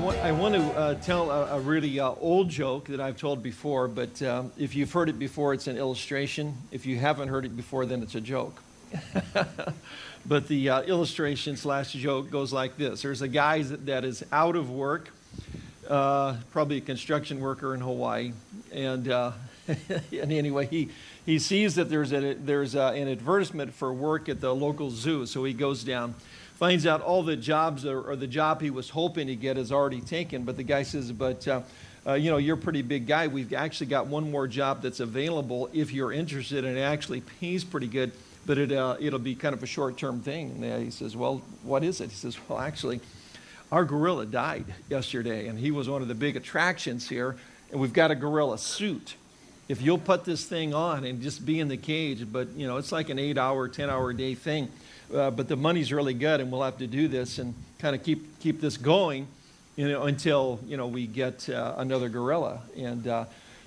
want, I want to uh, tell a, a really uh, old joke that I've told before, but um, if you've heard it before, it's an illustration. If you haven't heard it before, then it's a joke. but the uh, illustration slash joke goes like this. There's a guy that, is out of work, uh, probably a construction worker in Hawaii, and, uh, and anyway, he, he sees that there's, a, there's a, an advertisement for work at the local zoo, so he goes down finds out all the jobs or, or, the job he was hoping to get is already taken. But the guy says, but uh, uh, you know, you're a pretty big guy. We've actually got one more job that's available if you're interested, and it actually pays pretty good, but it, uh, it'll be kind of a short-term thing. And he says, well, what is it? He says, well, actually, our gorilla died yesterday, and he was one of the big attractions here, and we've got a gorilla suit. If you'll put this thing on and just be in the cage, but you know, it's like an eight-hour, 10-hour day thing uh, but the money's really good and we'll have to do this and kind of keep, keep this going you know, until you know, we get uh, another gorilla. And uh,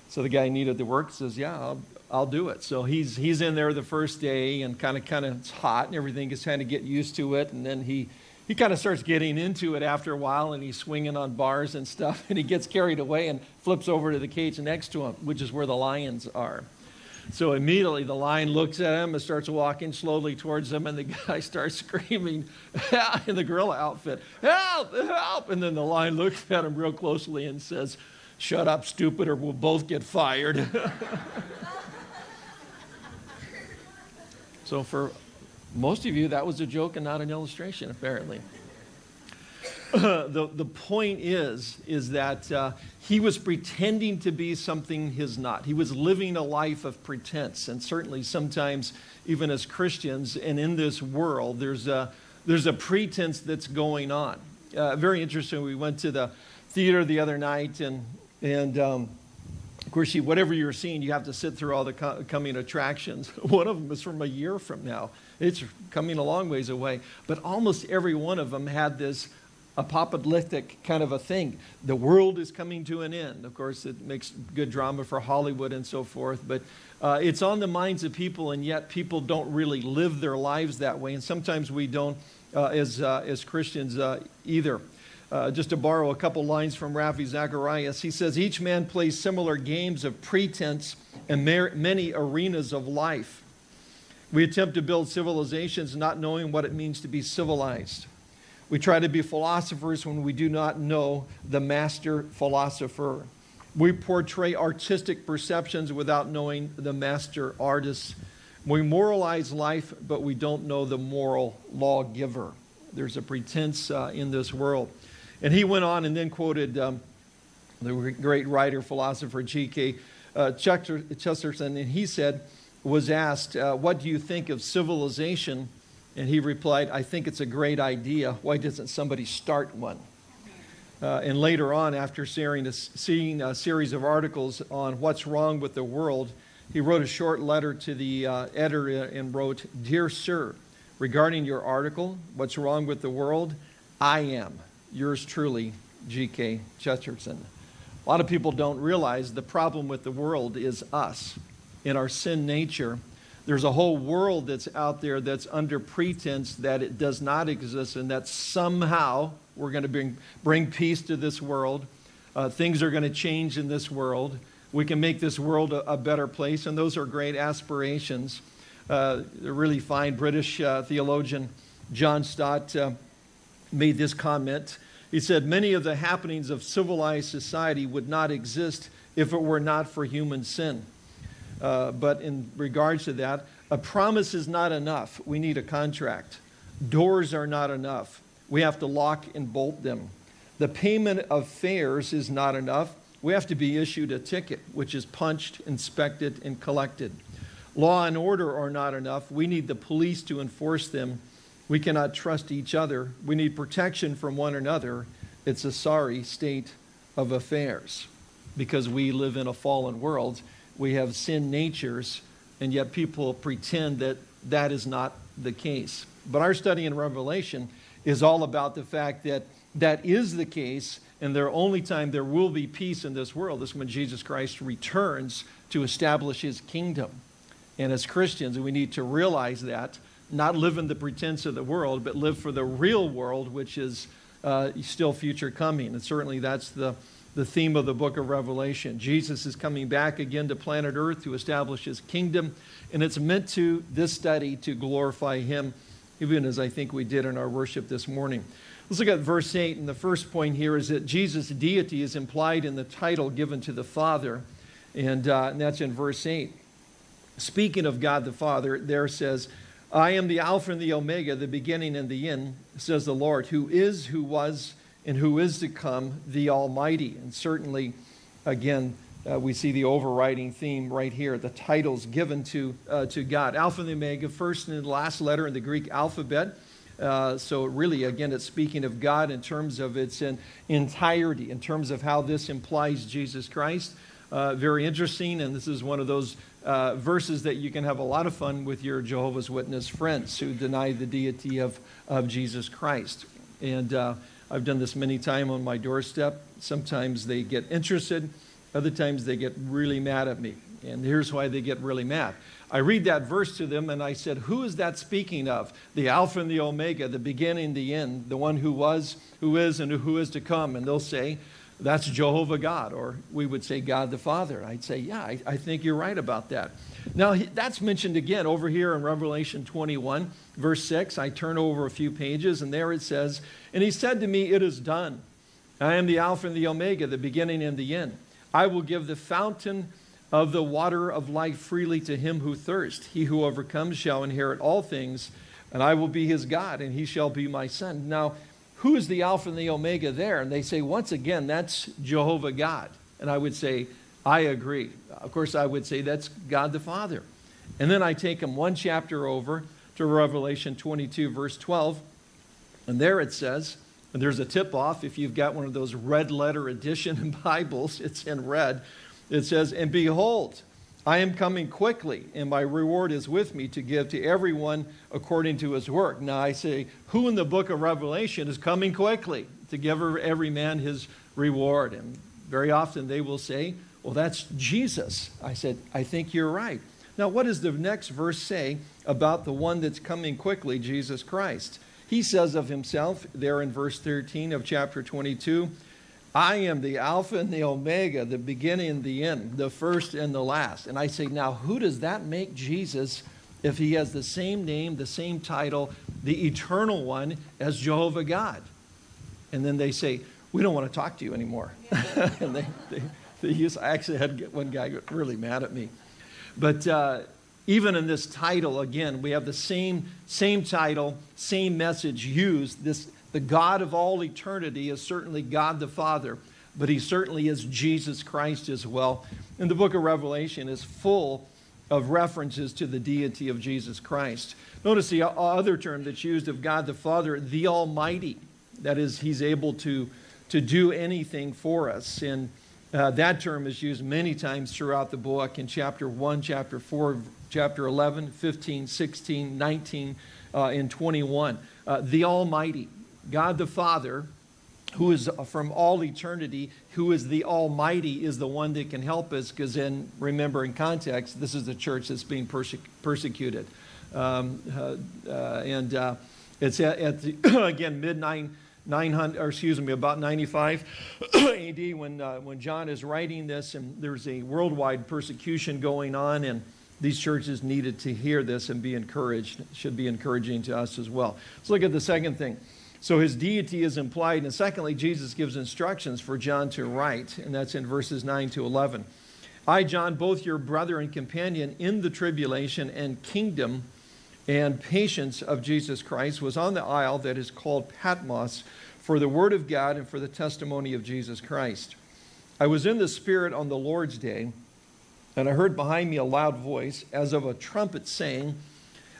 so the guy needed the work, says, yeah, I'll, I'll do it. So he's, he's in there the first day and kind of, kind of it's hot and everything, is trying to get used to it. And then he, he kind of starts getting into it after a while and he's swinging on bars and stuff and he gets carried away and flips over to the cage next to him, which is where the lions are. So immediately the lion looks at him and starts walking slowly towards him, and the guy starts screaming in the gorilla outfit, Help! Help! And then the lion looks at him real closely and says, Shut up, stupid, or we'll both get fired. so for most of you, that was a joke and not an illustration, apparently. the, the point is, is that uh, he was pretending to be something he's not. He was living a life of pretense. And certainly sometimes, even as Christians and in this world, there's a, there's a pretense that's going on. Uh, very interesting. We went to the theater the other night, and, and um, of course, you, whatever you're seeing, you have to sit through all the co coming attractions. One of them is from a year from now. It's coming a long ways away. But almost every one of them had this apocalyptic kind of a thing. The world is coming to an end. Of course, it makes good drama for Hollywood and so forth, but uh, it's on the minds of people, and yet people don't really live their lives that way, and sometimes we don't uh, as, uh, as Christians uh, either. Uh, just to borrow a couple lines from Ravi Zacharias, he says, Each man plays similar games of pretense in many arenas of life. We attempt to build civilizations not knowing what it means to be civilized. We try to be philosophers when we do not know the master philosopher. We portray artistic perceptions without knowing the master artist. We moralize life, but we don't know the moral lawgiver. There's a pretense uh, in this world. And he went on and then quoted um, the great writer, philosopher G.K. Uh, Chesterton, and he said, was asked, uh, what do you think of civilization and he replied, I think it's a great idea. Why doesn't somebody start one? Uh, and later on, after seeing a, seeing a, series of articles on what's wrong with the world, he wrote a short letter to the uh, editor and wrote, Dear Sir, regarding your article, What's Wrong with the World, I am yours truly, G.K. Chesterton. A lot of people don't realize the problem with the world is us. In our sin nature, there's a whole world that's out there that's under pretense that it does not exist and that somehow we're going to bring, bring peace to this world. Uh, things are going to change in this world. We can make this world a, a better place, and those are great aspirations. Uh, a really fine British uh, theologian, John Stott, uh, made this comment. He said, Many of the happenings of civilized society would not exist if it were not for human sin. Uh, but in regards to that, a promise is not enough. We need a contract. Doors are not enough. We have to lock and bolt them. The payment of fares is not enough. We have to be issued a ticket, which is punched, inspected, and collected. Law and order are not enough. We need the police to enforce them. We cannot trust each other. We need protection from one another. It's a sorry state of affairs because we live in a fallen world we have sin natures, and yet people pretend that that is not the case. But our study in Revelation is all about the fact that that is the case, and the only time there will be peace in this world is when Jesus Christ returns to establish his kingdom. And as Christians, we need to realize that, not live in the pretense of the world, but live for the real world, which is uh, still future coming. And certainly that's the, the theme of the book of Revelation. Jesus is coming back again to planet Earth to establish his kingdom, and it's meant to, this study, to glorify him, even as I think we did in our worship this morning. Let's look at verse 8, and the first point here is that Jesus' deity is implied in the title given to the Father, and, uh, and that's in verse 8. Speaking of God the Father, there says, I am the Alpha and the Omega, the beginning and the end, says the Lord, who is, who was, and who is to come, the Almighty. And certainly, again, uh, we see the overriding theme right here, the titles given to, uh, to God. Alpha and the Omega, first and last letter in the Greek alphabet. Uh, so really, again, it's speaking of God in terms of its entirety, in terms of how this implies Jesus Christ. Uh, very interesting, and this is one of those uh, verses that you can have a lot of fun with your Jehovah's Witness friends who deny the deity of, of Jesus Christ. And uh, I've done this many times on my doorstep. Sometimes they get interested, other times they get really mad at me. And here's why they get really mad. I read that verse to them and I said, Who is that speaking of? The Alpha and the Omega, the beginning, the end, the one who was, who is, and who is to come. And they'll say, That's Jehovah God. Or we would say, God the Father. I'd say, Yeah, I, I think you're right about that. Now, that's mentioned again over here in Revelation 21, verse 6. I turn over a few pages and there it says, And he said to me, It is done. I am the Alpha and the Omega, the beginning and the end. I will give the fountain of the water of life freely to him who thirsts. He who overcomes shall inherit all things, and I will be his God, and he shall be my son. Now, who is the Alpha and the Omega there? And they say, once again, that's Jehovah God. And I would say, I agree. Of course, I would say that's God the Father. And then I take them one chapter over to Revelation 22, verse 12. And there it says, and there's a tip off if you've got one of those red letter edition Bibles, it's in red it says, And behold, I am coming quickly, and my reward is with me to give to everyone according to his work. Now I say, who in the book of Revelation is coming quickly to give every man his reward? And very often they will say, well, that's Jesus. I said, I think you're right. Now, what does the next verse say about the one that's coming quickly, Jesus Christ? He says of himself there in verse 13 of chapter 22, I am the Alpha and the Omega, the beginning and the end, the first and the last. And I say, now who does that make Jesus if he has the same name, the same title, the eternal one as Jehovah God? And then they say, we don't want to talk to you anymore. and they, they, they use, I actually had one guy get really mad at me. But uh, even in this title, again, we have the same, same title, same message used. This the God of all eternity is certainly God the Father, but he certainly is Jesus Christ as well. And the book of Revelation is full of references to the deity of Jesus Christ. Notice the other term that's used of God the Father, the Almighty. That is, he's able to, to do anything for us. And uh, that term is used many times throughout the book in chapter 1, chapter 4, chapter 11, 15, 16, 19, uh, and 21. Uh, the Almighty. God the Father, who is from all eternity, who is the Almighty, is the one that can help us because then, remember in context, this is the church that's being perse persecuted. Um, uh, uh, and uh, it's at, at the, again, mid 900, or excuse me, about 95 AD when, uh, when John is writing this and there's a worldwide persecution going on and these churches needed to hear this and be encouraged. Should be encouraging to us as well. Let's look at the second thing. So his deity is implied. And secondly, Jesus gives instructions for John to write, and that's in verses 9 to 11. I, John, both your brother and companion in the tribulation and kingdom and patience of Jesus Christ, was on the isle that is called Patmos for the word of God and for the testimony of Jesus Christ. I was in the Spirit on the Lord's day, and I heard behind me a loud voice, as of a trumpet, saying,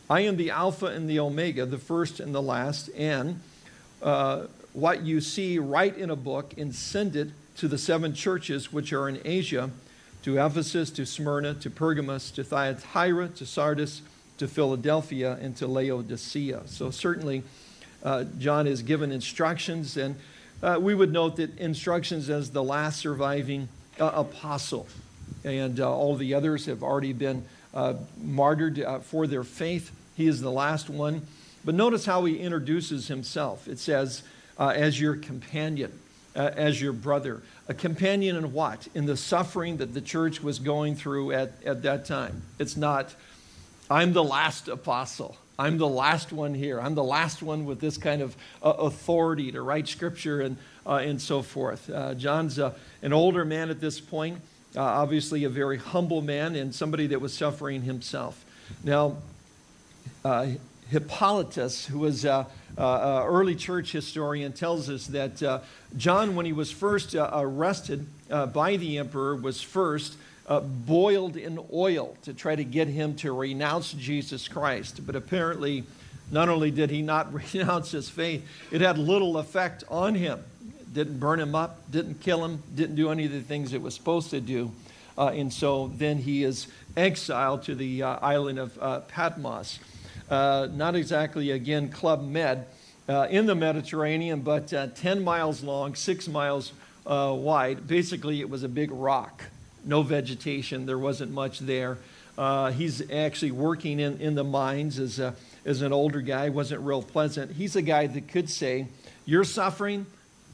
I am the Alpha and the Omega, the first and the last, and uh, what you see, write in a book and send it to the seven churches which are in Asia, to Ephesus, to Smyrna, to Pergamos, to Thyatira, to Sardis, to Philadelphia, and to Laodicea. So certainly uh, John is given instructions, and uh, we would note that instructions as the last surviving uh, apostle. And uh, all the others have already been uh, martyred for their faith. He is the last one. But notice how he introduces himself. It says, uh, as your companion, uh, as your brother. A companion in what? In the suffering that the church was going through at, at that time. It's not, I'm the last apostle. I'm the last one here. I'm the last one with this kind of uh, authority to write scripture and, uh, and so forth. Uh, John's an older man at this point, uh, obviously a very humble man and somebody that was suffering himself. Now, uh, Hippolytus, who was an early church historian, tells us that John, when he was first arrested by the emperor, was first uh, boiled in oil to try to get him to renounce Jesus Christ. But apparently, not only did he not renounce his faith, it had little effect on him. Didn't burn him up, didn't kill him, didn't do any of the things it was supposed to do. Uh, and so then he is exiled to the uh, island of uh, Patmos. Uh, not exactly, again, Club Med uh, in the Mediterranean, but 10 miles long, six miles wide. Basically, it was a big rock no vegetation. There wasn't much there. Uh, he's actually working in, in the mines as, a, as an older guy, wasn't real pleasant. He's a guy that could say, You're suffering,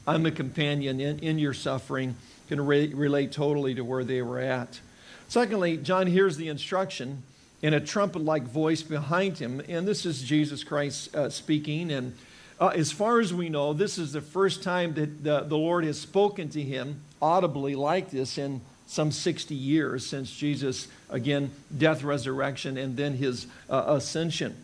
I'm a companion in, in your suffering, can re relate totally to where they were at. Secondly, John hears the instruction in a trumpet like voice behind him, and this is Jesus Christ uh, speaking. And uh, as far as we know, this is the first time that the, the Lord has spoken to him audibly like this in some 60 years since Jesus, again, death, resurrection, and then his uh, ascension.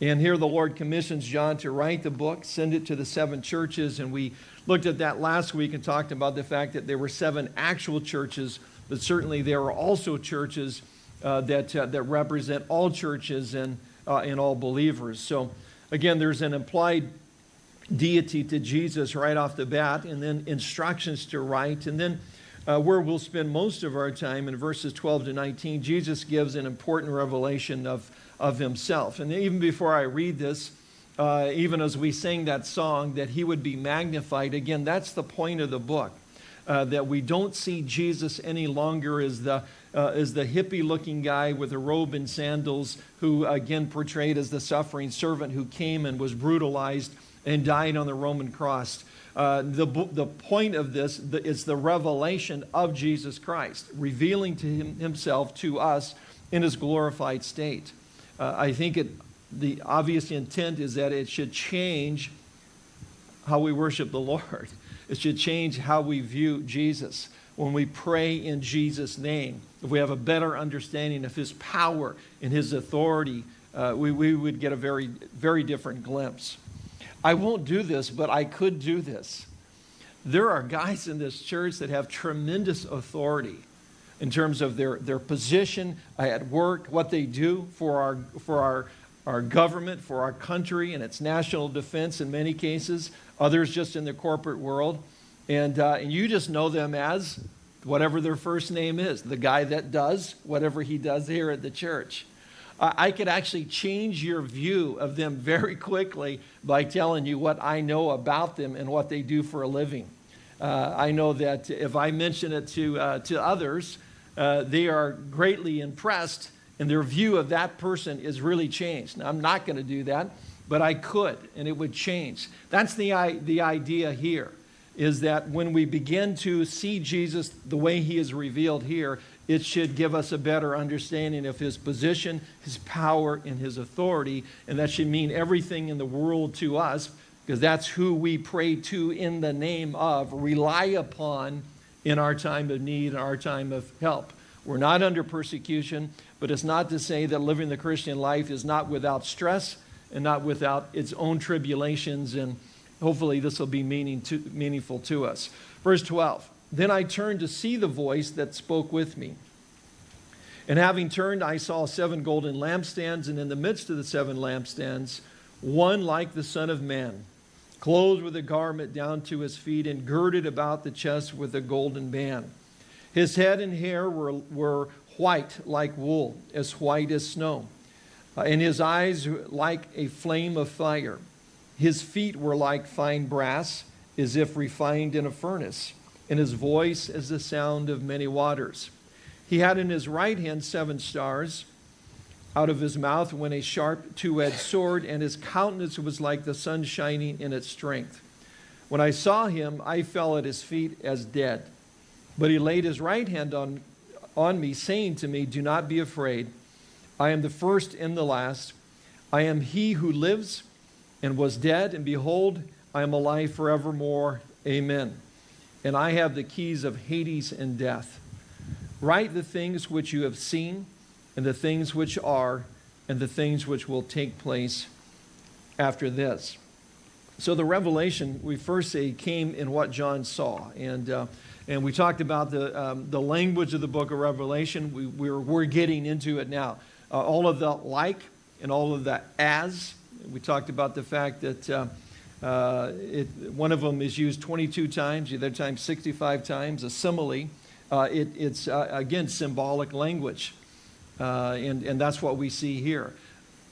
And here the Lord commissions John to write the book, send it to the seven churches. And we looked at that last week and talked about the fact that there were seven actual churches, but certainly there were also churches that, uh, that represent all churches and, uh, and all believers. So again, there's an implied deity to Jesus right off the bat, and then instructions to write, and then uh, where we'll spend most of our time in verses 12 to 19, Jesus gives an important revelation of, of himself. And even before I read this, uh, even as we sing that song, that he would be magnified, again, that's the point of the book. Uh, that we don't see Jesus any longer as the, uh, as the hippie looking guy with a robe and sandals who, again, portrayed as the suffering servant who came and was brutalized and died on the Roman cross. Uh, the, the point of this the, is the revelation of Jesus Christ, revealing to him, himself to us in his glorified state. Uh, I think it, the obvious intent is that it should change how we worship the Lord. It should change how we view Jesus. When we pray in Jesus' name, if we have a better understanding of his power and his authority, uh, we, we would get a very, very different glimpse. I won't do this, but I could do this. There are guys in this church that have tremendous authority in terms of their, their position at work, what they do for our, for our, our government, for our country, and its national defense in many cases, others just in the corporate world. And, uh, and you just know them as whatever their first name is, the guy that does whatever he does here at the church. I could actually change your view of them very quickly by telling you what I know about them and what they do for a living. Uh, I know that if I mention it to, uh, to others, uh, they are greatly impressed and their view of that person is really changed. Now, I'm not going to do that, but I could and it would change. That's the, the idea here is that when we begin to see Jesus the way he is revealed here, it should give us a better understanding of his position, his power, and his authority. And that should mean everything in the world to us, because that's who we pray to in the name of, rely upon in our time of need, and our time of help. We're not under persecution, but it's not to say that living the Christian life is not without stress and not without its own tribulations. And hopefully, this will be meaning to, meaningful to us. Verse 12. Then I turned to see the voice that spoke with me. And having turned, I saw seven golden lampstands, and in the midst of the seven lampstands, one like the Son of Man, clothed with a garment down to his feet, and girded about the chest with a golden band. His head and hair were, were white like wool, as white as snow, uh, and his eyes like a flame of fire. His feet were like fine brass, as if refined in a furnace and his voice as the sound of many waters. He had in his right hand seven stars. Out of his mouth went a sharp two edged sword, and his countenance was like the sun shining in its strength. When I saw him, I fell at his feet as dead. But he laid his right hand on, on me, saying to me, Do not be afraid. I am the first and the last. I am he who lives and was dead, and behold, I am alive forevermore. Amen. And I have the keys of Hades and death. Write the things which you have seen, and the things which are, and the things which will take place after this. So the revelation, we first say, came in what John saw. And, uh, and we talked about the, um, the language of the book of Revelation. We, we're, we're getting into it now. Uh, all of the like and all of the as. We talked about the fact that uh, uh, it, one of them is used 22 times, the other time 65 times, a simile. Uh, it, it's, uh, again, symbolic language. Uh, and, and that's what we see here.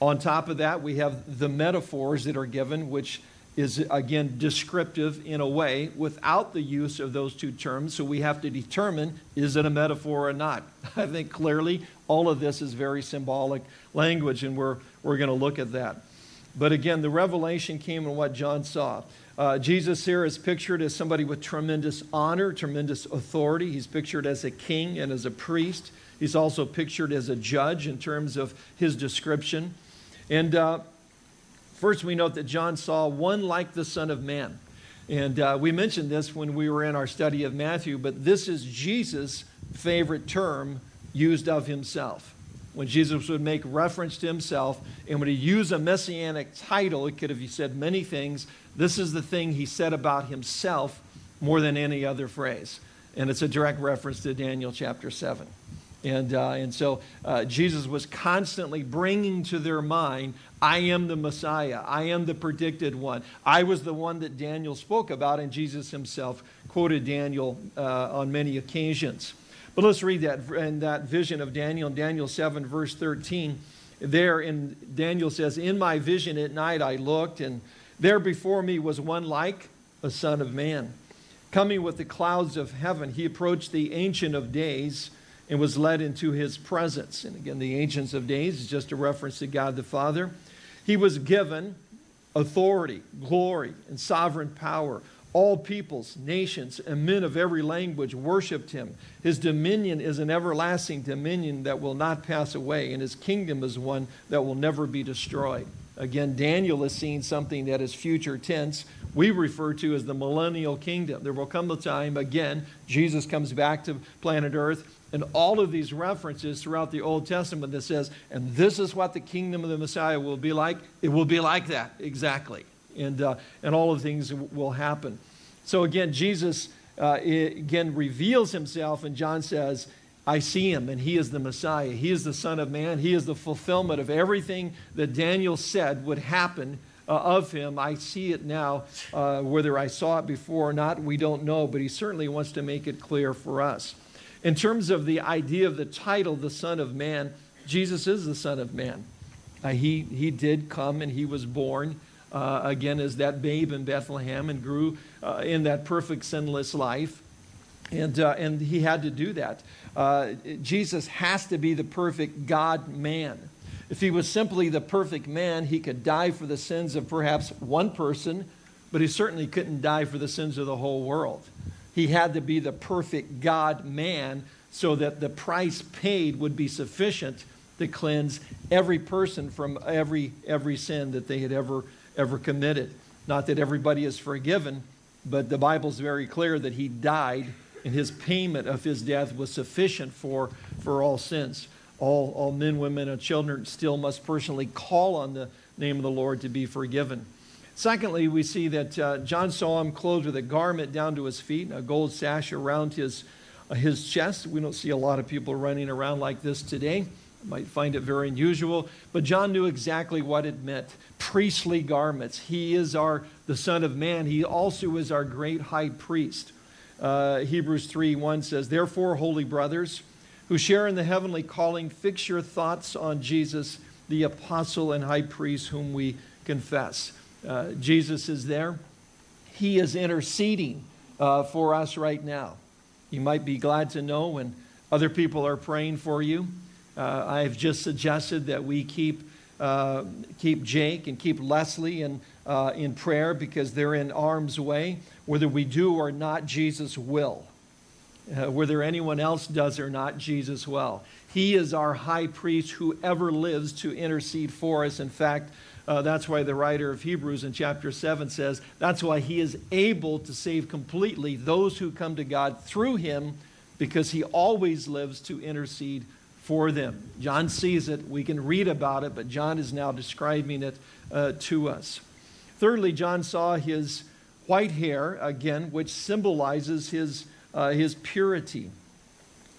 On top of that, we have the metaphors that are given, which is, again, descriptive in a way without the use of those two terms. So we have to determine is it a metaphor or not? I think clearly all of this is very symbolic language, and we're, we're going to look at that. But again, the revelation came in what John saw. Uh, Jesus here is pictured as somebody with tremendous honor, tremendous authority. He's pictured as a king and as a priest. He's also pictured as a judge in terms of his description. And uh, first, we note that John saw one like the Son of Man. And uh, we mentioned this when we were in our study of Matthew, but this is Jesus' favorite term used of himself when Jesus would make reference to himself and when he used a messianic title, it could have said many things. This is the thing he said about himself more than any other phrase. And it's a direct reference to Daniel chapter 7. And, uh, and so uh, Jesus was constantly bringing to their mind, I am the Messiah. I am the predicted one. I was the one that Daniel spoke about, and Jesus himself quoted Daniel uh, on many occasions. But let's read that in that vision of Daniel, Daniel 7, verse 13. There in Daniel says, In my vision at night I looked, and there before me was one like a son of man. Coming with the clouds of heaven, he approached the Ancient of Days and was led into his presence. And again, the Ancients of Days is just a reference to God the Father. He was given authority, glory, and sovereign power all peoples, nations, and men of every language worshiped him. His dominion is an everlasting dominion that will not pass away, and his kingdom is one that will never be destroyed. Again, Daniel is seeing something that is future tense. We refer to as the millennial kingdom. There will come a time, again, Jesus comes back to planet Earth, and all of these references throughout the Old Testament that says, and this is what the kingdom of the Messiah will be like, it will be like that, exactly and, uh, and all of things will happen. So again, Jesus uh, again reveals himself, and John says, I see him, and he is the Messiah. He is the Son of Man. He is the fulfillment of everything that Daniel said would happen uh, of him. I see it now. Uh, whether I saw it before or not, we don't know, but he certainly wants to make it clear for us. In terms of the idea of the title, the Son of Man, Jesus is the Son of Man. Uh, he, he did come and he was born uh, again as that babe in Bethlehem and grew uh, in that perfect sinless life. And, uh, and he had to do that. Uh, Jesus has to be the perfect God man. If he was simply the perfect man, he could die for the sins of perhaps one person, but he certainly couldn't die for the sins of the whole world. He had to be the perfect God man so that the price paid would be sufficient to cleanse every person from every, every sin that they had ever ever committed. Not that everybody is forgiven, but the Bible's very clear that he died and his payment of his death was sufficient for, for all sins. All, all men, women, and children still must personally call on the name of the Lord to be forgiven. Secondly, we see that uh, John saw him clothed with a garment down to his feet, a gold sash around his, uh, his chest. We don't see a lot of people running around like this today might find it very unusual, but John knew exactly what it meant. Priestly garments. He is our, the Son of Man. He also is our great high priest. Uh, Hebrews 3 1 says, Therefore, holy brothers, who share in the heavenly calling, fix your thoughts on Jesus, the apostle and high priest whom we confess. Uh, Jesus is there. He is interceding uh, for us right now. You might be glad to know when other people are praying for you. Uh, I've just suggested that we keep, uh, keep Jake and keep Leslie and uh, in prayer because they're in harm's way. Whether we do or not, Jesus will. Uh, whether anyone else does or not, Jesus will. He is our high priest who ever lives to intercede for us. In fact, uh, that's why the writer of Hebrews in chapter 7 says, that's why he is able to save completely those who come to God through him because he always lives to intercede for them. John sees it. We can read about it, but John is now describing it uh, to us. Thirdly, John saw his white hair, again, which symbolizes his, uh, his purity.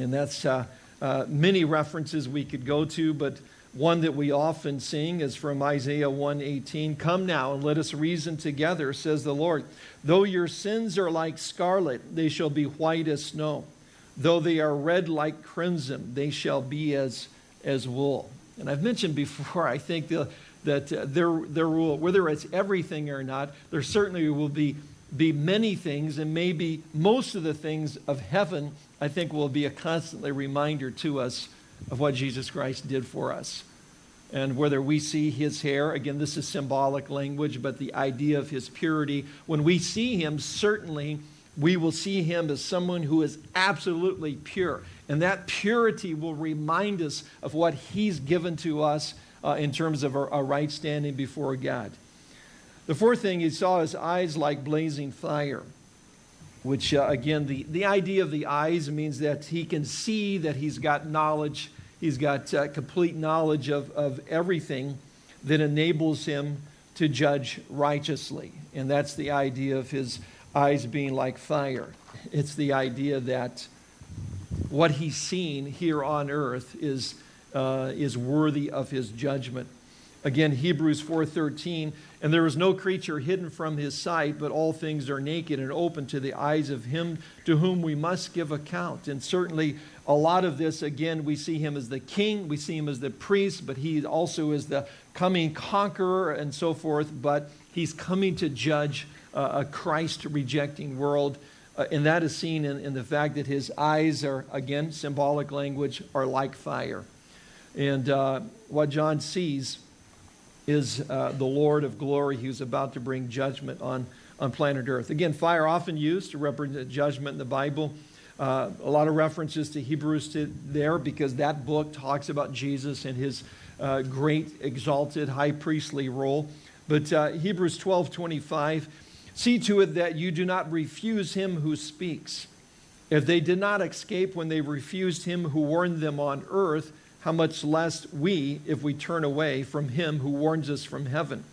And that's uh, uh many references we could go to, but one that we often sing is from Isaiah 1:18. Come now and let us reason together, says the Lord. Though your sins are like scarlet, they shall be white as snow. Though they are red like crimson, they shall be as, as wool. And I've mentioned before, I think the, that uh, there, there will, whether it's everything or not, there certainly will be, be many things, and maybe most of the things of heaven, I think, will be a constantly reminder to us of what Jesus Christ did for us. And whether we see his hair, again, this is symbolic language, but the idea of his purity, when we see him, certainly we will see him as someone who is absolutely pure. And that purity will remind us of what he's given to us uh, in terms of a, a right standing before God. The fourth thing, he saw his eyes like blazing fire which uh, again, the, the idea of the eyes means that he can see that he's got knowledge, he's got uh, complete knowledge of, of everything that enables him to judge righteously. And that's the idea of his eyes being like fire. It's the idea that what he's seen here on earth is, uh, is worthy of his judgment. Again, Hebrews 4.13, and there is no creature hidden from his sight, but all things are naked and open to the eyes of him to whom we must give account. And certainly a lot of this, again, we see him as the king, we see him as the priest, but he also is the coming conqueror and so forth, but he's coming to judge a Christ-rejecting world. Uh, and that is seen in, in the fact that his eyes are, again, symbolic language, are like fire. And uh, what John sees is uh, the Lord of glory who's about to bring judgment on, on planet Earth. Again, fire often used to represent judgment in the Bible. Uh, a lot of references to Hebrews to there because that book talks about Jesus and his uh, great exalted high priestly role. But uh, Hebrews 12, 25, see to it that you do not refuse him who speaks. If they did not escape when they refused him who warned them on earth, how much less we if we turn away from him who warns us from heaven.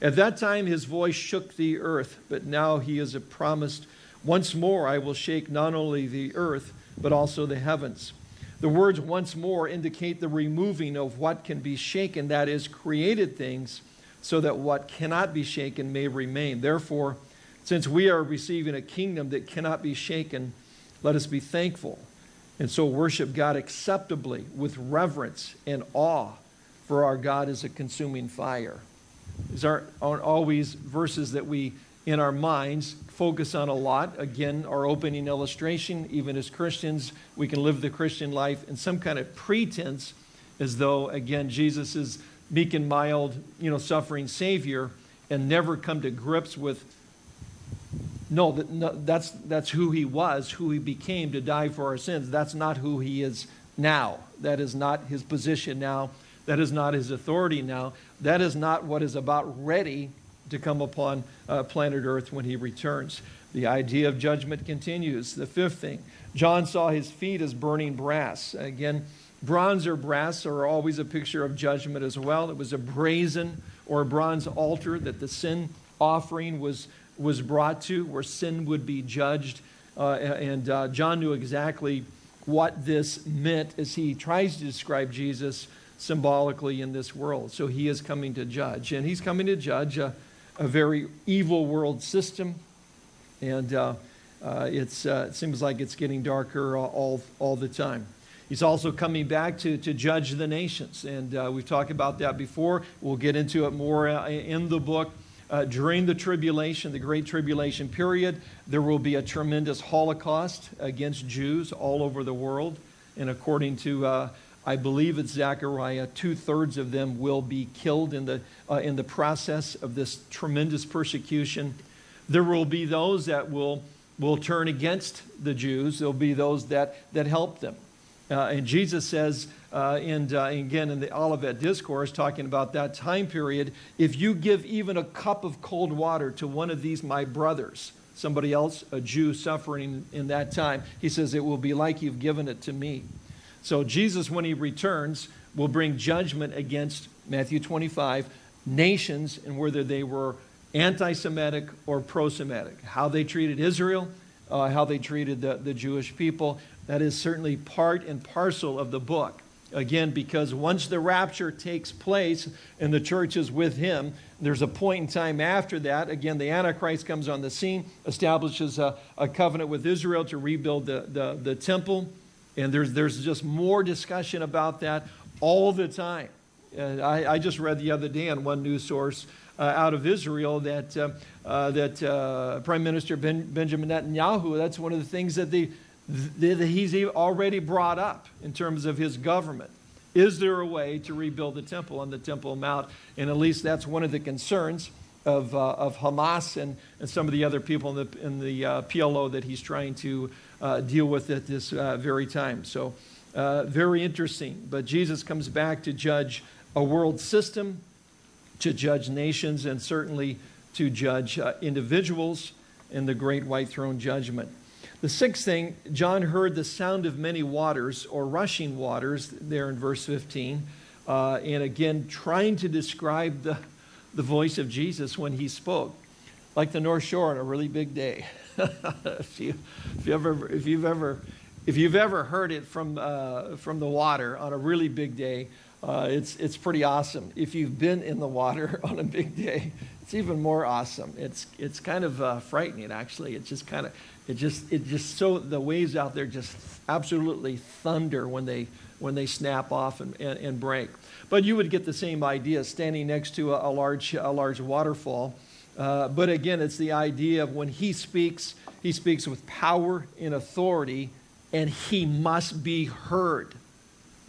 At that time his voice shook the earth, but now he has promised, Once more I will shake not only the earth, but also the heavens. The words once more indicate the removing of what can be shaken, that is, created things, so that what cannot be shaken may remain. Therefore, since we are receiving a kingdom that cannot be shaken, let us be thankful and so worship God acceptably with reverence and awe, for our God is a consuming fire. These aren't, aren't always verses that we, in our minds, focus on a lot. Again, our opening illustration, even as Christians, we can live the Christian life in some kind of pretense as though, again, Jesus is meek and mild, you know, suffering Savior and never come to grips with no, that, no, that's, that's who he was, who he became to die for our sins. That's not who he is now. That is not his position now. That is not his authority now. That is not what is about ready to come upon uh, planet Earth when he returns. The idea of judgment continues. The fifth thing, John saw his feet as burning brass. Again, bronze or brass are always a picture of judgment as well. It was a brazen or a bronze altar that the sin offering was was brought to, where sin would be judged. Uh, and uh, John knew exactly what this meant as he tries to describe Jesus symbolically in this world. So he is coming to judge, and he's coming to judge a, a very evil world system. And uh, uh it's, uh, it seems like it's getting darker all, all the time. He's also coming back to, to judge the nations. And uh, we've talked about that before. We'll get into it more in the book. Uh, during the tribulation, the Great Tribulation period, there will be a tremendous holocaust against Jews all over the world. And according to uh, I believe it's Zechariah. Two thirds of them will be killed in the, uh, in the process of this tremendous persecution. There will be those that will, will turn against the Jews. There'll be those that, that help them. Uh, and Jesus says, uh, and uh, again in the Olivet Discourse, talking about that time period, if you give even a cup of cold water to one of these my brothers, somebody else, a Jew suffering in that time, he says, it will be like you've given it to me. So Jesus, when he returns, will bring judgment against, Matthew 25, nations and whether they were anti-Semitic or pro-Semitic. How they treated Israel, uh, how they treated the, the Jewish people. That is certainly part and parcel of the book. Again, because once the rapture takes place and the church is with him, there's a point in time after that. Again, the Antichrist comes on the scene, establishes a, a covenant with Israel to rebuild the, the, the temple. And there's, there's just more discussion about that all the time. I, I, just read the other day on one news source uh, out of Israel that, uh, uh that uh, Prime Minister ben, Benjamin Netanyahu, that's one of the things that, the, that he's already brought up in terms of his government. Is there a way to rebuild the temple on the Temple Mount? And at least that's one of the concerns of, uh, of Hamas and, and some of the other people in the, in the PLO that he's trying to uh, deal with at this uh, very time. So, uh, very interesting. But Jesus comes back to judge a world system, to judge nations, and certainly to judge uh, individuals in the great white throne judgment. The sixth thing, John heard the sound of many waters or rushing waters there in verse 15. Uh, and again, trying to describe the, the voice of Jesus when he spoke, like the North Shore on a really big day. if, you, if, you ever, if, you've ever, if you've ever heard it from, uh, from the water on a really big day, uh, it's, it's pretty awesome. If you've been in the water on a big day, it's even more awesome. It's, it's kind of uh, frightening, actually. It's just kind of, it just, it just so, the waves out there just absolutely thunder when they, when they snap off and, and, and break. But you would get the same idea standing next to a, a large, a large waterfall. Uh, but again, it's the idea of when he speaks, he speaks with power and authority, and he must be heard.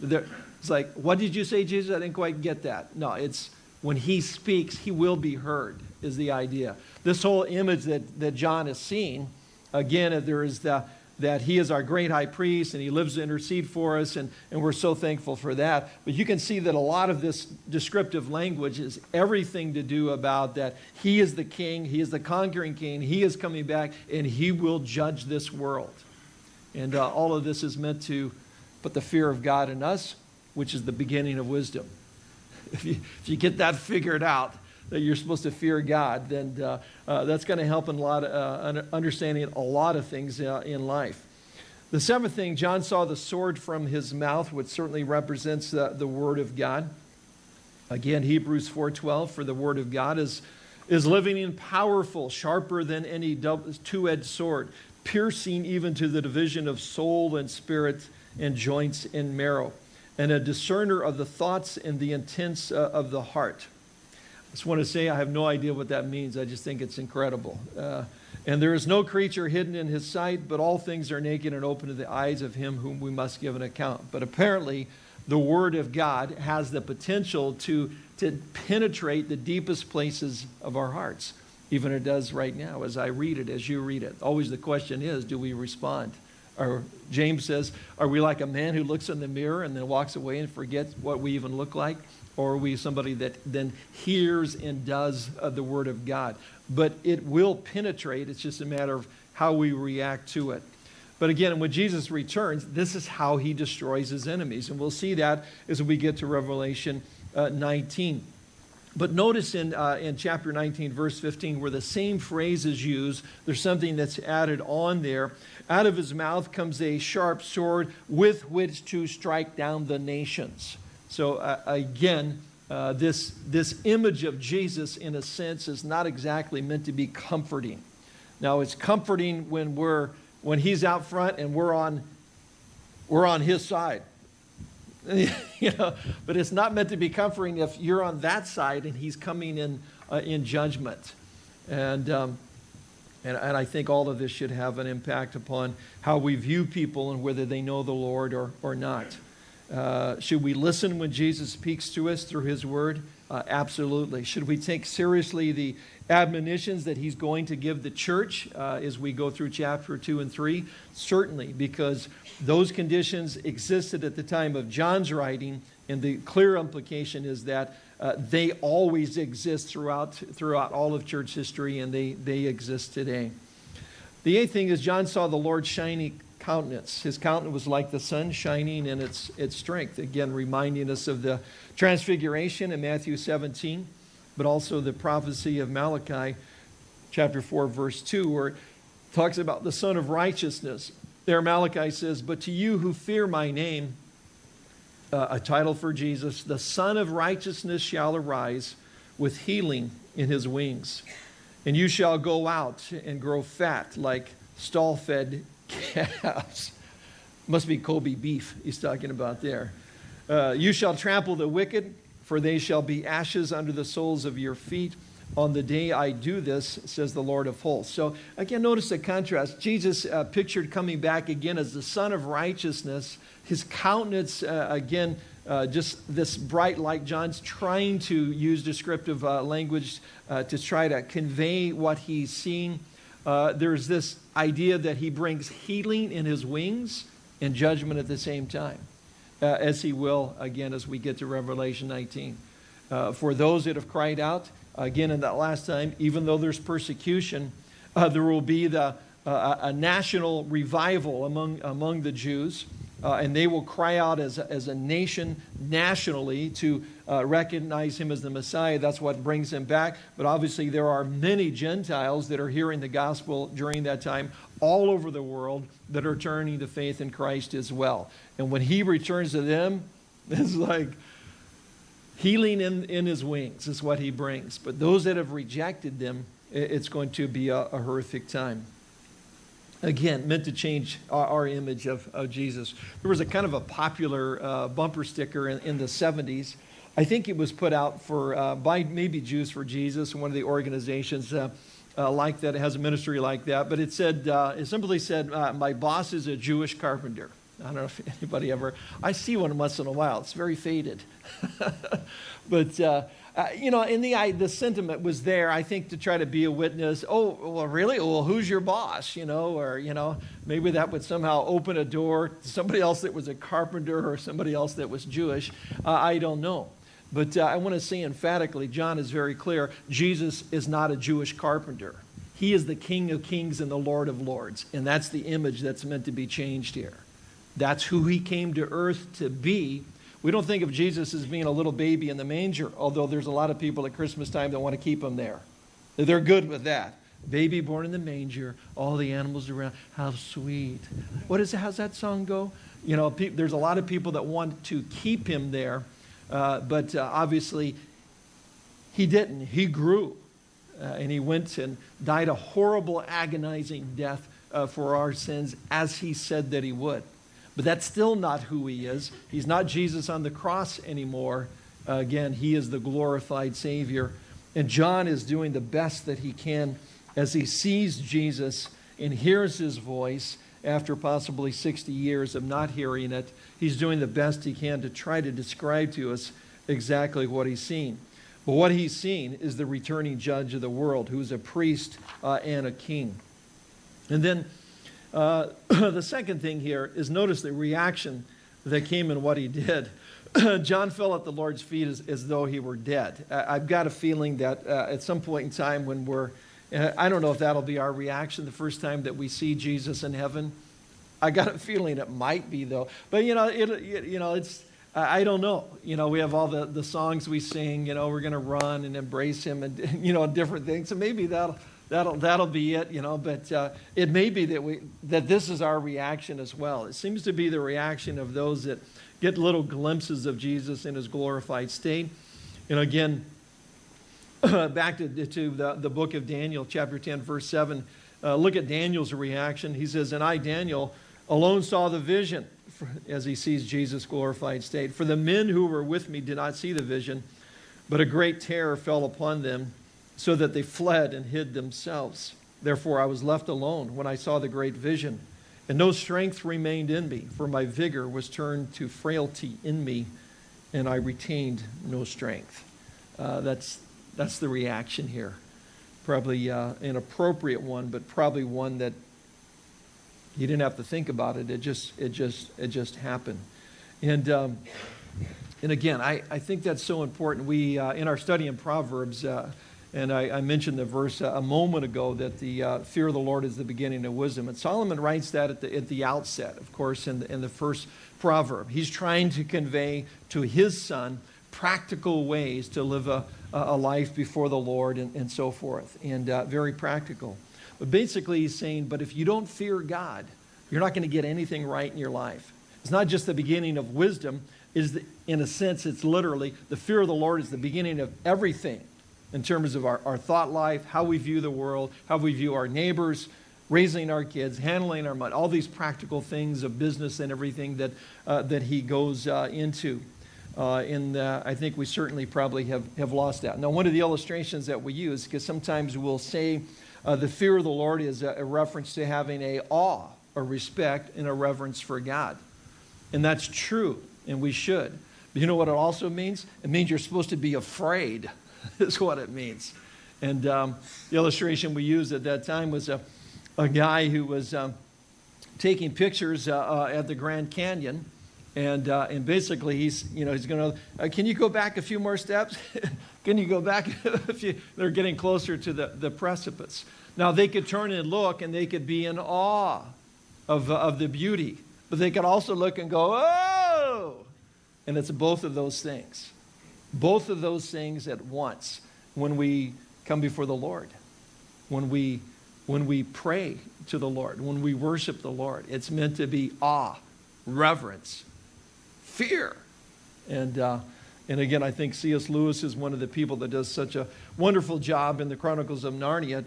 There, it's like, what did you say, Jesus? I didn't quite get that. No, it's when he speaks, he will be heard, is the idea. This whole image that, that John is seeing, again, there is the, that he is our great high priest and he lives to intercede for us, and, and we're so thankful for that. But you can see that a lot of this descriptive language is everything to do about that he is the king, he is the conquering king, he is coming back, and he will judge this world. And uh, all of this is meant to put the fear of God in us, which is the beginning of wisdom. If you, if you get that figured out, that you're supposed to fear God, then uh, uh, that's going to help in a lot of, uh, understanding a lot of things uh, in life. The seventh thing, John saw the sword from his mouth, which certainly represents the word of God. Again, Hebrews 4.12, for the word of God is, is living and powerful, sharper than any two-edged sword, piercing even to the division of soul and spirit and joints and marrow, and a discerner of the thoughts and the intents uh, of the heart just want to say I have no idea what that means. I just think it's incredible. Uh, and there is no creature hidden in his sight, but all things are naked and open to the eyes of him whom we must give an account. But apparently, the Word of God has the potential to, to penetrate the deepest places of our hearts, even it does right now as I read it, as you read it. Always the question is, do we respond? Or James says, are we like a man who looks in the mirror and then walks away and forgets what we even look like? Or are we somebody that then hears and does uh, the Word of God? But it will penetrate. It's just a matter of how we react to it. But again, when Jesus returns, this is how he destroys his enemies. And we'll see that as we get to Revelation uh, 19. But notice in, uh, in chapter 19, verse 15, where the same phrase is used, there's something that's added on there. Out of his mouth comes a sharp sword with which to strike down the nations. So uh, again, uh, this, this image of Jesus, in a sense, is not exactly meant to be comforting. Now, it's comforting when, we're, when he's out front and we're on, we're on his side. you know, but it's not meant to be comforting if you're on that side and he's coming in, uh, in judgment. And, um, and, and I think all of this should have an impact upon how we view people and whether they know the Lord or, or not. Uh, should we listen when Jesus speaks to us through his word? Uh, absolutely. Should we take seriously the admonitions that he's going to give the church uh, as we go through chapter 2 and 3? Certainly, because those conditions existed at the time of John's writing, and the clear implication is that uh, they always exist throughout, throughout all of church history, and they, they exist today. The eighth thing is John saw the Lord shining countenance. His countenance was like the sun shining in its, its strength. Again, reminding us of the transfiguration in Matthew 17, but also the prophecy of Malachi chapter 4, verse 2, where it talks about the Sun of Righteousness. There, Malachi says, But to you who fear my name, uh, a title for Jesus, the Sun of Righteousness shall arise with healing in his wings. And you shall go out and grow fat like stall fed calves. Must be Kobe beef he's talking about there. Uh, you shall trample the wicked, for they shall be ashes under the soles of your feet. On the day I do this, says the Lord of hosts. So again, notice the contrast. Jesus uh, pictured coming back again as the Sun of Righteousness. His countenance, uh, again, uh, just this bright light. John's trying to use descriptive uh, language uh, to try to convey what he's seeing. Uh, there's this idea that he brings healing in his wings and judgment at the same time, uh, as he will again as we get to Revelation 19. Uh, for those that have cried out, again in that last time, even though there's persecution, uh, there will be the, uh, a national revival among, among the Jews uh, and they will cry out as as a nation nationally to uh, recognize him as the Messiah. That's what brings him back. But obviously, there are many Gentiles that are hearing the gospel during that time all over the world that are turning to faith in Christ as well. And when he returns to them, it's like healing in, in his wings is what he brings. But those that have rejected them, it's going to be a, a horrific time again, meant to change our, our image of, of, Jesus. There was a kind of a popular uh, bumper sticker in, in, the 70s. I think it was put out for uh, by maybe Jews for Jesus, one of the organizations uh, uh like that. It has a ministry like that. But it said, uh, it simply said, uh, my boss is a Jewish carpenter. I don't know if anybody ever, I see one once in a while. It's very faded. but uh, you know, in the, I, the sentiment was there, I think, to try to be a witness. Oh, well, really? Well, who's your boss? You know, or, you know, maybe that would somehow open a door to somebody else that was a carpenter or somebody else that was Jewish. Uh, I don't know. But uh, I want to say emphatically, John is very clear Jesus is not a Jewish carpenter. He is the King of kings and the Lord of lords. And that's the image that's meant to be changed here. That's who he came to earth to be we don't think of Jesus as being a little baby in the manger, although there's a lot of people at Christmas time that want to keep him there. They're good with that. Baby born in the manger, all the animals around. How sweet. What is how's that song go? You know, there's a lot of people that want to keep him there, uh, but uh, obviously he didn't. He grew, uh, and he went and died a horrible, agonizing death uh, for our sins, as he said that he would. But that's still not who he is. He's not Jesus on the cross anymore. Uh, again, he is the glorified Savior. And John is doing the best that he can as he sees Jesus and hears his voice after possibly 60 years of not hearing it. He's doing the best he can to try to describe to us exactly what he's seen. But what he's seen is the returning judge of the world, who's a priest uh, and a king. And then uh, the second thing here is notice the reaction that came in what he did. John fell at the Lord's feet as, as though he were dead. I've got a feeling that uh, at some point in time when we're, uh, I don't know if that'll be our reaction the first time that we see Jesus in heaven. I got a feeling it might be though. But you know, it, it you know, it's, I don't know. You know, we have all the, the songs we sing, you know, we're going to run and embrace him and, you know, different things. So maybe that'll, that'll, that'll be it, you know, but uh, it may be that, we, that this is our reaction as well. It seems to be the reaction of those that get little glimpses of Jesus in his glorified state. And again, back to, to the, the book of Daniel, chapter 10, verse 7. Uh, look at Daniel's reaction. He says, And I, Daniel, alone saw the vision as he sees Jesus' glorified state. For the men who were with me did not see the vision, but a great terror fell upon them so that they fled and hid themselves. Therefore, I was left alone when I saw the great vision. And no strength remained in me, for my vigor was turned to frailty in me, and I retained no strength. Uh, that's, that's the reaction here. Probably uh, an appropriate one, but probably one that you didn't have to think about it. It just, it just, it just happened. And, um, and again, I, I think that's so important. We, uh, in our study in Proverbs, uh, and I, I, mentioned the verse a moment ago that the uh, fear of the Lord is the beginning of wisdom. And Solomon writes that at the, at the outset, of course, in the, in the first proverb. He's trying to convey to his son practical ways to live a, a life before the Lord and, and so forth, and uh, very practical. But basically, he's saying, but if you don't fear God, you're not going to get anything right in your life. It's not just the beginning of wisdom, is in a sense, it's literally the fear of the Lord is the beginning of everything in terms of our, our thought life, how we view the world, how we view our neighbors, raising our kids, handling our money, all these practical things of business and everything that, uh, that he goes uh, into. Uh, and I think we certainly probably have, have lost that. Now, one of the illustrations that we use, because sometimes we'll say uh, the fear of the Lord is a, a reference to having a awe, a respect, and a reverence for God. And that's true, and we should. But you know what it also means? It means you're supposed to be afraid is what it means. And um, the illustration we used at that time was a, a guy who was um, taking pictures uh, uh, at the Grand Canyon. And, uh, and basically, he's, you know, he's going to, uh, can you go back a few more steps? can you go back a few? They're getting closer to the, the precipice. Now, they could turn and look, and they could be in awe of, uh, of the beauty. But they could also look and go, oh! And it's both of those things. Both of those things at once when we come before the Lord, when we, when we pray to the Lord, when we worship the Lord. It's meant to be awe, reverence, fear. And, uh, and again, I think C.S. Lewis is one of the people that does such a wonderful job in the Chronicles of Narnia,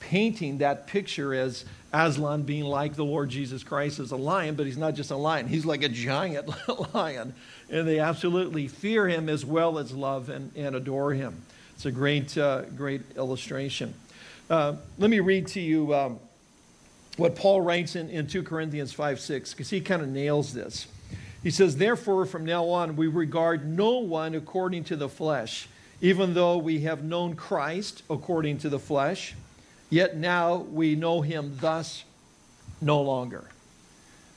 painting that picture as Aslan being like the Lord Jesus Christ as a lion, but he's not just a lion, he's like a giant lion and they absolutely fear him as well as love and, and adore him. It's a great, uh, great illustration. Uh, let me read to you um, what Paul writes in, in 2 Corinthians 5 6, because he kind of nails this. He says, Therefore, from now on, we regard no one according to the flesh, even though we have known Christ according to the flesh, yet now we know him thus no longer.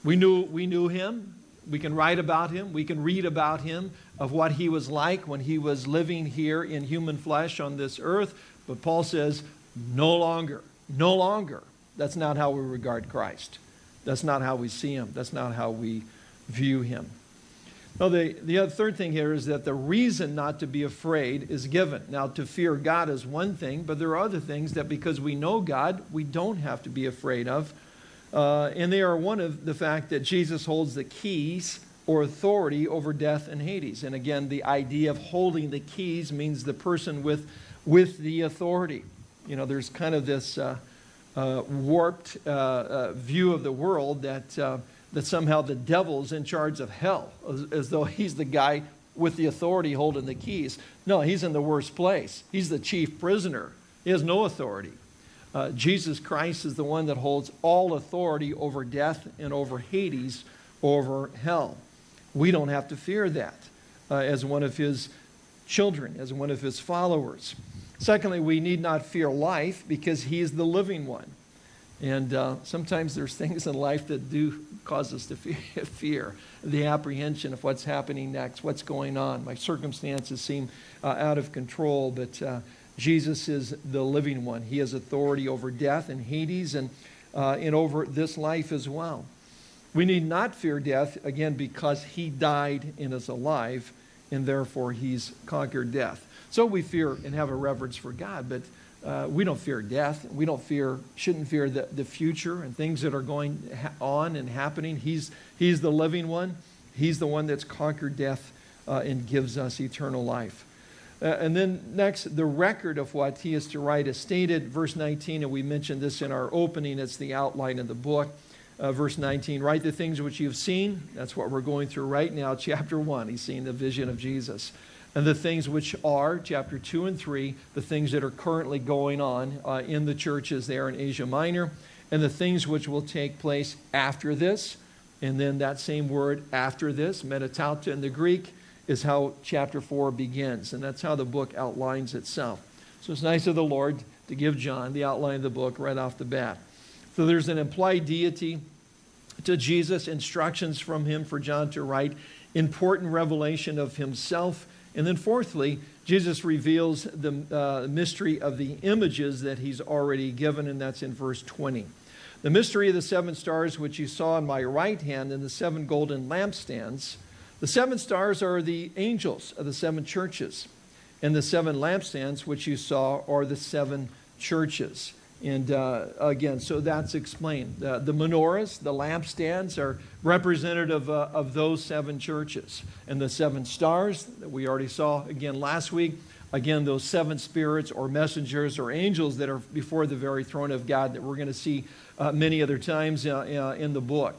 We knew, we knew him we can write about him, we can read about him, of what he was like when he was living here in human flesh on this earth. But Paul says, no longer, no longer. That's not how we regard Christ. That's not how we see him. That's not how we view him. Now, the, the other, third thing here is that the reason not to be afraid is given. Now, to fear God is one thing, but there are other things that because we know God, we don't have to be afraid of. Uh, and they are one of the fact that Jesus holds the keys or authority over death and Hades. And again, the idea of holding the keys means the person with, with the authority. You know, there's kind of this uh, uh, warped uh, uh, view of the world that, uh, that somehow the devil's in charge of hell, as, as though he's the guy with the authority holding the keys. No, he's in the worst place. He's the chief prisoner. He has no authority. Uh, Jesus Christ is the one that holds all authority over death and over Hades, over hell. We don't have to fear that uh, as one of his children, as one of his followers. Secondly, we need not fear life because he is the living one. And uh, sometimes there's things in life that do cause us to fear, the apprehension of what's happening next, what's going on. My circumstances seem uh, out of control, but uh, Jesus is the living one. He has authority over death and Hades and, uh, and over this life as well. We need not fear death, again, because he died and is alive, and therefore he's conquered death. So we fear and have a reverence for God, but uh, we don't fear death. We don't fear, shouldn't fear the, the future and things that are going on and happening. He's, he's the living one. He's the one that's conquered death uh, and gives us eternal life. Uh, and then next, the record of what he is to write is stated, verse 19, and we mentioned this in our opening. It's the outline of the book. Uh, verse 19, write the things which you've seen. That's what we're going through right now. Chapter 1, he's seeing the vision of Jesus. And the things which are, chapter 2 and 3, the things that are currently going on uh, in the churches there in Asia Minor. and the things which will take place after this. And then that same word, after this, metatauta in the Greek, is how chapter 4 begins. And that's how the book outlines itself. So it's nice of the Lord to give John the outline of the book right off the bat. So there's an implied deity to Jesus, instructions from him for John to write, important revelation of himself. And then, fourthly, Jesus reveals the uh, mystery of the images that he's already given, and that's in verse 20. The mystery of the seven stars, which you saw in my right hand, and the seven golden lampstands. The seven stars are the angels of the seven churches, and the seven lampstands, which you saw, are the seven churches. And uh, again, so that's explained. Uh, the menorahs, the lampstands, are representative uh, of those seven churches. And the seven stars that we already saw again last week, again, those seven spirits or messengers or angels that are before the very throne of God that we're going to see uh, many other times uh, uh, in the book.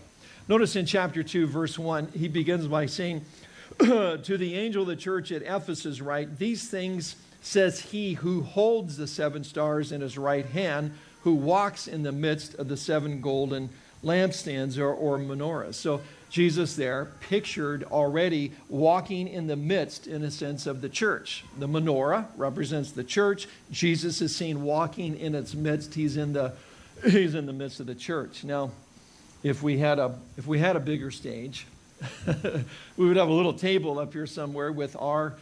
Notice in chapter 2, verse 1, he begins by saying, To the angel of the church at Ephesus, write, These things says he who holds the seven stars in his right hand, who walks in the midst of the seven golden lampstands or, or menorahs. So Jesus there pictured already walking in the midst, in a sense, of the church. The menorah represents the church. Jesus is seen walking in its midst. He's in the, he's in the midst of the church. Now, if we had a, if we had a bigger stage, we would have a little table up here somewhere with our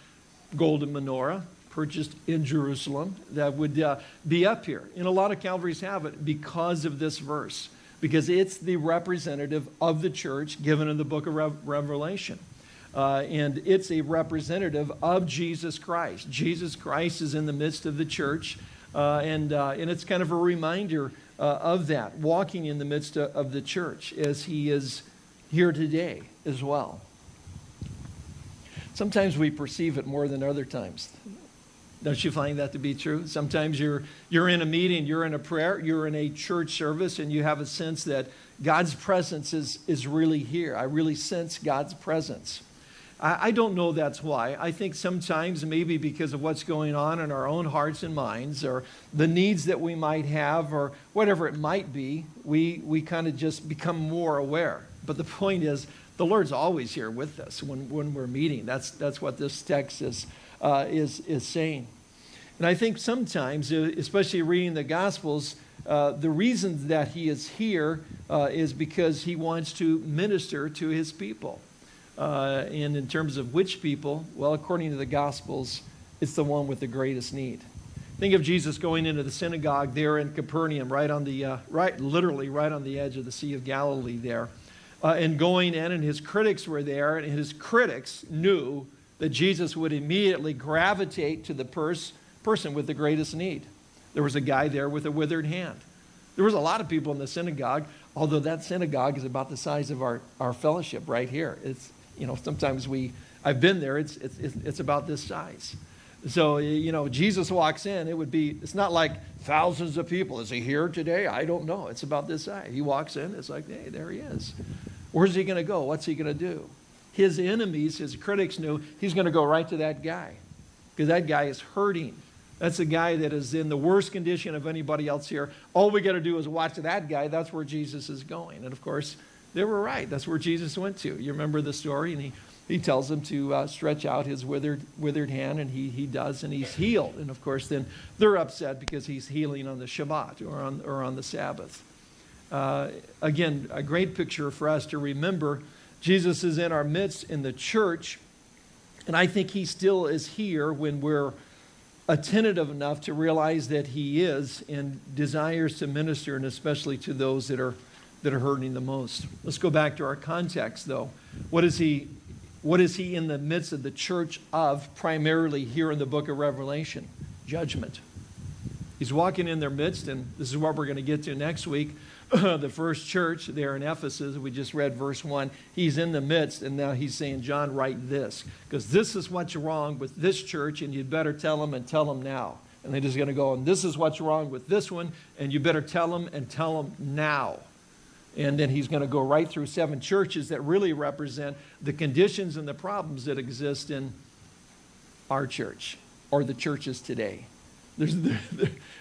golden menorah purchased in Jerusalem that would uh, be up here. And a lot of Calvaries have it because of this verse, because it's the representative of the church given in the book of Re Revelation. Uh, and it's a representative of Jesus Christ. Jesus Christ is in the midst of the church, uh, and, uh, and it's kind of a reminder uh, of that, walking in the midst of, of the church as he is here today as well. Sometimes we perceive it more than other times. Don't you find that to be true? Sometimes you're, you're in a meeting, you're in a prayer, you're in a church service, and you have a sense that God's presence is, is really here. I really sense God's presence. I, I don't know that's why. I think sometimes maybe because of what's going on in our own hearts and minds, or the needs that we might have, or whatever it might be, we, we kind of just become more aware. But the point is, the Lord's always here with us when, when we're meeting. That's, that's what this text is uh, is, is saying. And I think sometimes, uh, especially reading the Gospels, uh, the reason that he is here uh, is because he wants to minister to his people. Uh, and in terms of which people, well, according to the Gospels, it's the one with the greatest need. Think of Jesus going into the synagogue there in Capernaum, right on the, uh, right, literally right on the edge of the Sea of Galilee there, and going in, and his critics were there, and his critics knew that Jesus would immediately gravitate to the pers person with the greatest need. There was a guy there with a withered hand. There was a lot of people in the synagogue, although that synagogue is about the size of our, our fellowship right here. It's, you know, sometimes we, I've been there, it's, it's, it's about this size. So, you know, Jesus walks in, it would be, it's not like thousands of people. Is he here today? I don't know. It's about this size. He walks in, it's like, hey, there he is. Where's he going to go? What's he going to do? His enemies, his critics knew he's going to go right to that guy because that guy is hurting. That's a guy that is in the worst condition of anybody else here. All we got to do is watch that guy. That's where Jesus is going. And of course, they were right. That's where Jesus went to. You remember the story? And he, he tells them to uh, stretch out his withered, withered hand, and he, he does, and he's healed. And of course, then they're upset because he's healing on the Shabbat or on, or on the Sabbath. Uh, again, a great picture for us to remember Jesus is in our midst in the church, and I think he still is here when we're attentive enough to realize that he is and desires to minister, and especially to those that are that are hurting the most. Let's go back to our context, though. What is he? What is he in the midst of the church of? Primarily here in the book of Revelation, judgment. He's walking in their midst, and this is what we're going to get to next week. the first church there in Ephesus, we just read verse 1, he's in the midst, and now he's saying, John, write this, because this is what's wrong with this church, and you'd better tell them and tell them now. And they're just going to go, and this is what's wrong with this one, and you better tell them and tell them now. And then he's going to go right through seven churches that really represent the conditions and the problems that exist in our church or the churches today. There's,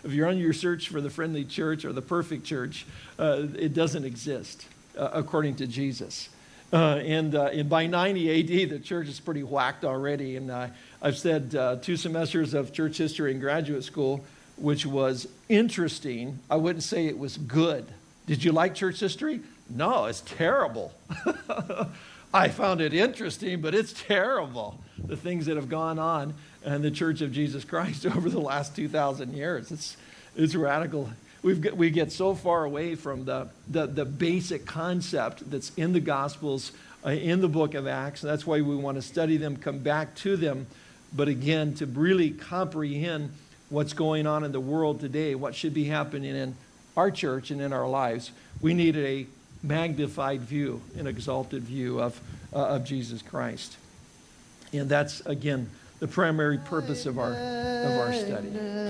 if you're on your search for the friendly church or the perfect church, uh, it doesn't exist uh, according to Jesus. Uh, and, uh, and by 90 AD, the church is pretty whacked already. And I've said uh, two semesters of church history in graduate school, which was interesting. I wouldn't say it was good. Did you like church history? No, it's terrible. I found it interesting, but it's terrible. The things that have gone on in the Church of Jesus Christ over the last 2,000 years. It's, it's radical. We've got, we get so far away from the, the, the basic concept that's in the Gospels, uh, in the book of Acts. And that's why we want to study them, come back to them. But again, to really comprehend what's going on in the world today, what should be happening in our church and in our lives, we need a magnified view, an exalted view of, uh, of Jesus Christ. And that's, again, the primary purpose of our, of our study.